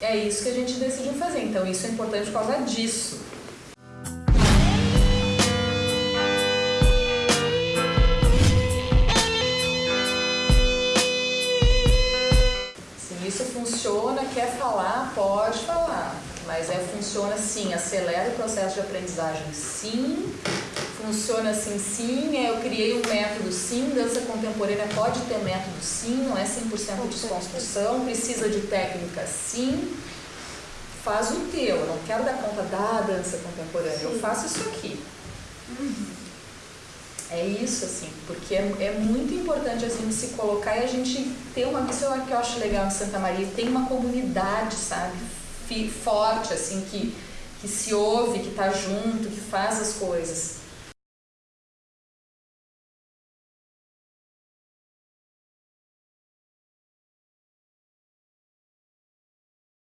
É isso que a gente decidiu fazer, então isso é importante por causa disso. Se isso funciona, quer falar, pode falar, mas é funciona sim, acelera o processo de aprendizagem sim, funciona assim sim, é, eu criei um método sim, dança contemporânea pode ter método sim, não é 100% desconstrução, precisa de técnica sim, faz o teu, eu não quero dar conta da dança contemporânea, eu faço isso aqui. É isso, assim, porque é, é, muito importante a gente se colocar e a gente ter uma pessoa que eu acho legal em Santa Maria, tem uma comunidade, sabe, forte, assim, que, que se ouve, que está junto, que faz as coisas.